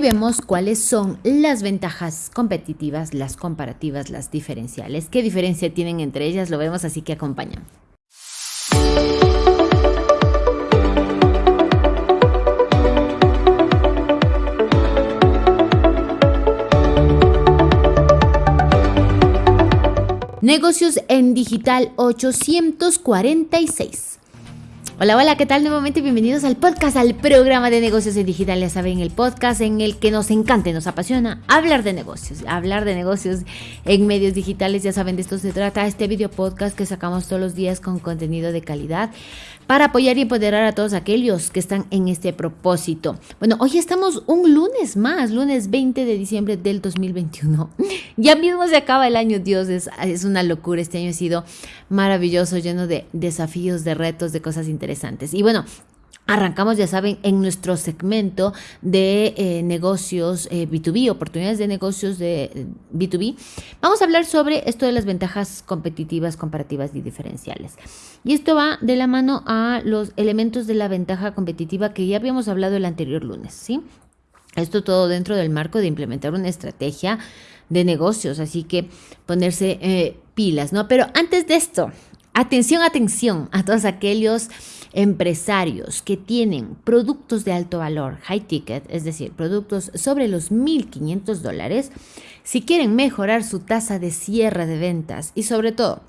Vemos cuáles son las ventajas competitivas, las comparativas, las diferenciales. ¿Qué diferencia tienen entre ellas? Lo vemos, así que acompañan. Negocios en Digital 846. Hola, hola, ¿qué tal? Nuevamente bienvenidos al podcast, al programa de negocios en digital. Ya saben, el podcast en el que nos encanta y nos apasiona hablar de negocios, hablar de negocios en medios digitales. Ya saben, de esto se trata este video podcast que sacamos todos los días con contenido de calidad para apoyar y empoderar a todos aquellos que están en este propósito. Bueno, hoy estamos un lunes más, lunes 20 de diciembre del 2021. Ya mismo se acaba el año, Dios, es, es una locura. Este año ha sido maravilloso, lleno de desafíos, de retos, de cosas interesantes. Y bueno, Arrancamos, ya saben, en nuestro segmento de eh, negocios B2B, eh, oportunidades de negocios de B2B. Vamos a hablar sobre esto de las ventajas competitivas, comparativas y diferenciales. Y esto va de la mano a los elementos de la ventaja competitiva que ya habíamos hablado el anterior lunes, ¿sí? Esto todo dentro del marco de implementar una estrategia de negocios, así que ponerse eh, pilas, ¿no? Pero antes de esto, atención, atención a todos aquellos empresarios que tienen productos de alto valor, high ticket, es decir, productos sobre los 1.500 dólares, si quieren mejorar su tasa de cierre de ventas y sobre todo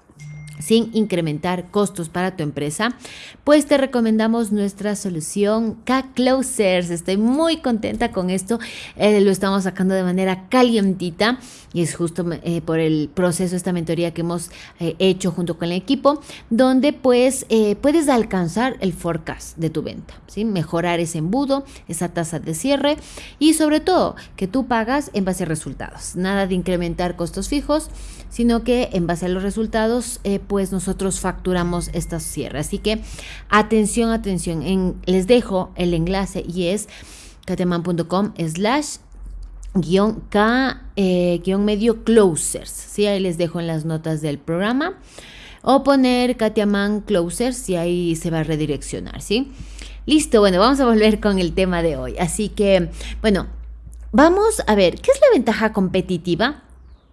sin incrementar costos para tu empresa, pues te recomendamos nuestra solución K-Closers. Estoy muy contenta con esto. Eh, lo estamos sacando de manera calientita y es justo eh, por el proceso, esta mentoría que hemos eh, hecho junto con el equipo, donde pues puedes alcanzar el forecast de tu venta, mejorar ese embudo, esa tasa de cierre y sobre todo que tú pagas en base a resultados. Nada de incrementar costos fijos, sino que en base a los resultados pues nosotros facturamos estas cierres. Así que atención, atención, en, les dejo el enlace y es kateman.com slash guion K eh, closers. ¿sí? Ahí les dejo en las notas del programa. O poner Katiaman Closers y ahí se va a redireccionar, ¿sí? Listo, bueno, vamos a volver con el tema de hoy. Así que, bueno, vamos a ver, ¿qué es la ventaja competitiva?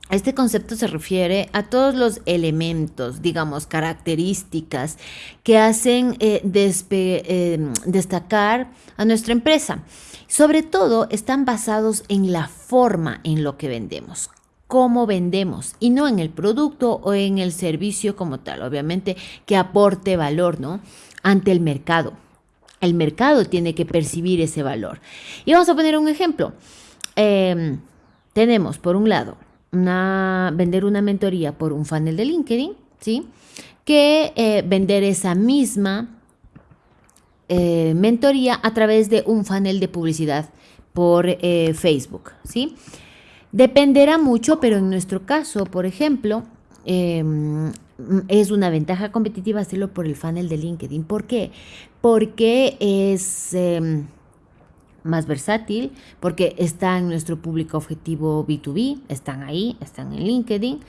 Este concepto se refiere a todos los elementos, digamos, características que hacen eh, em, destacar a nuestra empresa. Sobre todo están basados en la forma en lo que vendemos, cómo vendemos y no en el producto o en el servicio como tal, obviamente que aporte valor, ¿no? Ante el mercado. El mercado tiene que percibir ese valor. Y vamos a poner un ejemplo. Em, tenemos, por un lado, vender una mentoría por un funnel de LinkedIn, ¿sí? Que eh, vender esa misma eh, mentoría a través de un funnel de publicidad por eh, Facebook, ¿sí? Dependerá mucho, pero en nuestro caso, por ejemplo, em, es una ventaja competitiva hacerlo por el funnel de LinkedIn. ¿Por qué? Porque es em, más versátil porque está en nuestro público objetivo B2B, están ahí, están en LinkedIn.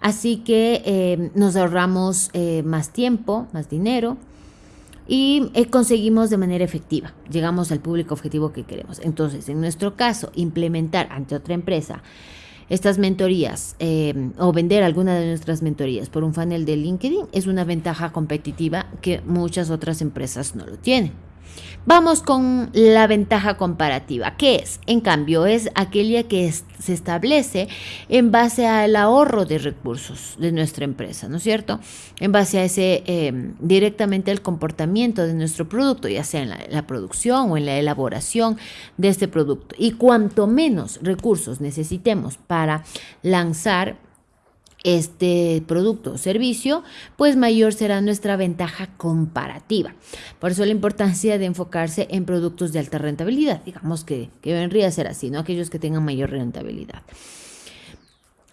Así que eh, nos ahorramos eh, más tiempo, más dinero y eh, conseguimos de manera efectiva, llegamos al público objetivo que queremos. Entonces, en nuestro caso, implementar ante otra empresa estas mentorías o vender alguna de nuestras mentorías por un funnel de LinkedIn es una ventaja competitiva que muchas otras empresas no lo tienen. Vamos con la ventaja comparativa. ¿Qué es? En cambio, es aquella que se establece en base al ahorro de recursos de nuestra empresa, ¿no es cierto? En base a ese em, directamente el comportamiento de nuestro producto, ya sea en la producción o en la elaboración de este producto. Y cuanto menos recursos necesitemos para lanzar este producto o servicio, pues mayor será nuestra ventaja comparativa. Por eso la importancia de enfocarse en productos de alta rentabilidad, digamos que, que vendría a ser así, ¿no? Aquellos que tengan mayor rentabilidad.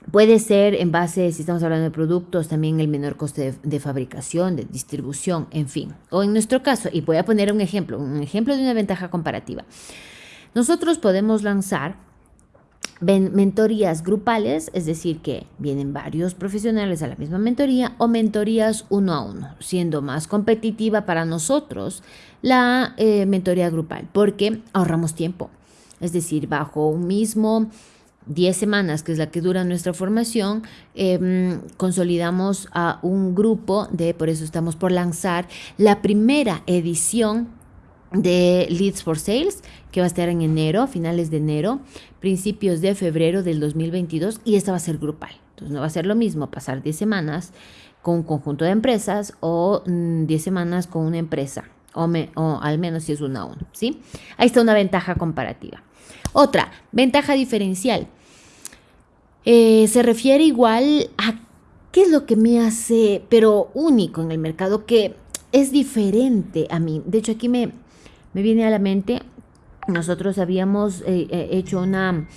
Puede ser en base, si estamos hablando de productos, también el menor coste de, de, fabricación, de distribución, en fin. O en nuestro caso, y voy a poner un ejemplo, un ejemplo de una ventaja comparativa. Nosotros podemos lanzar mentorías grupales, es decir, que vienen varios profesionales a la misma mentoría o mentorías uno a uno, siendo más competitiva para nosotros la eh, mentoría grupal, porque ahorramos tiempo. Es decir, bajo un mismo 10 semanas, que es la que dura nuestra formación, em, consolidamos a un grupo de, por eso estamos por lanzar la primera edición de Leads for Sales, que va a estar en enero, finales de enero, principios de febrero del 2022, y esta va a ser grupal. Entonces no va a ser lo mismo pasar 10 semanas con un conjunto de empresas o 10 mm, semanas con una empresa, o, o, al menos si es una a uno, ¿sí? Ahí está una ventaja comparativa. Otra, ventaja diferencial. Eh, se refiere igual a qué es lo que me hace, pero único en el mercado, que es diferente a mí. De hecho, aquí me, me viene a la mente, nosotros habíamos eh, eh, hecho una,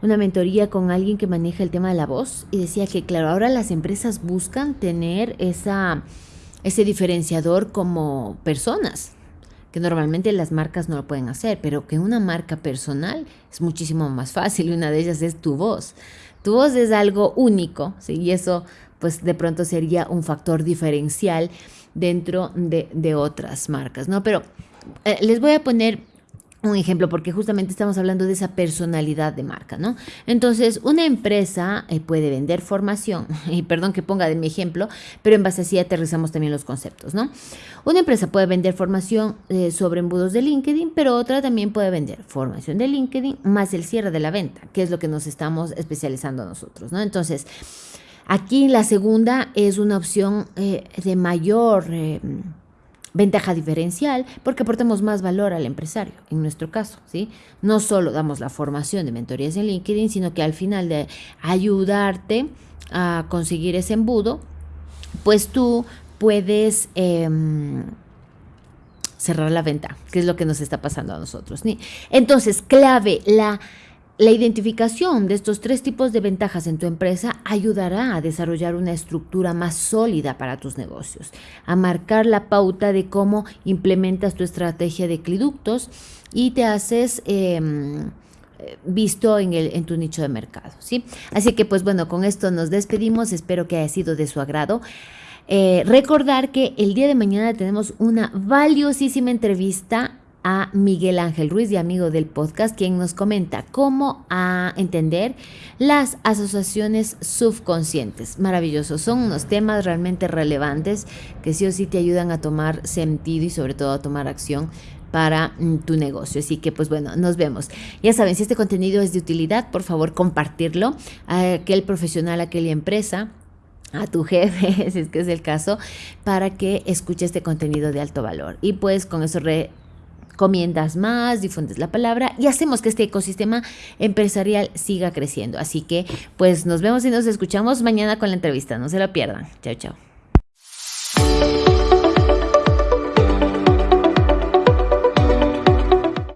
una mentoría con alguien que maneja el tema de la voz y decía que, claro, ahora las empresas buscan tener esa, ese diferenciador como personas, que normalmente las marcas no lo pueden hacer, pero que una marca personal es muchísimo más fácil y una de ellas es tu voz. Tu voz es algo único, y eso pues de pronto sería un factor diferencial dentro de, de otras marcas, ¿no? Pero eh, les voy a poner un ejemplo, porque justamente estamos hablando de esa personalidad de marca, ¿no? Entonces, una empresa eh, puede vender formación, y perdón que ponga de mi ejemplo, pero en base así aterrizamos también los conceptos, ¿no? Una empresa puede vender formación eh, sobre embudos de LinkedIn, pero otra también puede vender formación de LinkedIn más el cierre de la venta, que es lo que nos estamos especializando nosotros, ¿no? Entonces, aquí la segunda es una opción de mayor Ventaja diferencial porque aportamos más valor al empresario, en nuestro caso, ¿sí? No solo damos la formación de mentorías en LinkedIn, sino que al final de ayudarte a conseguir ese embudo, pues tú puedes em, cerrar la venta, que es lo que nos está pasando a nosotros. Entonces, clave, la la identificación de estos tres tipos de ventajas en tu empresa ayudará a desarrollar una estructura más sólida para tus negocios, a marcar la pauta de cómo implementas tu estrategia de cliductos y te haces em, visto en, el, en tu nicho de mercado. ¿sí? Así que pues bueno, con esto nos despedimos, espero que haya sido de su agrado. Eh, recordar que el día de mañana tenemos una valiosísima entrevista a Miguel Ángel Ruiz, y amigo del podcast, quien nos comenta cómo a entender las asociaciones subconscientes. Maravilloso, son unos temas realmente relevantes que sí o sí te ayudan a tomar sentido y sobre todo a tomar acción para mm, tu negocio. Así que pues bueno, nos vemos. Ya saben, si este contenido es de utilidad, por favor compartirlo a aquel profesional, a aquella empresa a tu jefe, si es que es el caso, para que escuche este contenido de alto valor. Y pues con eso re comiendas más, difundes la palabra y hacemos que este ecosistema empresarial siga creciendo. Así que pues nos vemos y nos escuchamos mañana con la entrevista. No se lo pierdan. Chao, chao.